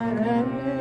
Amen.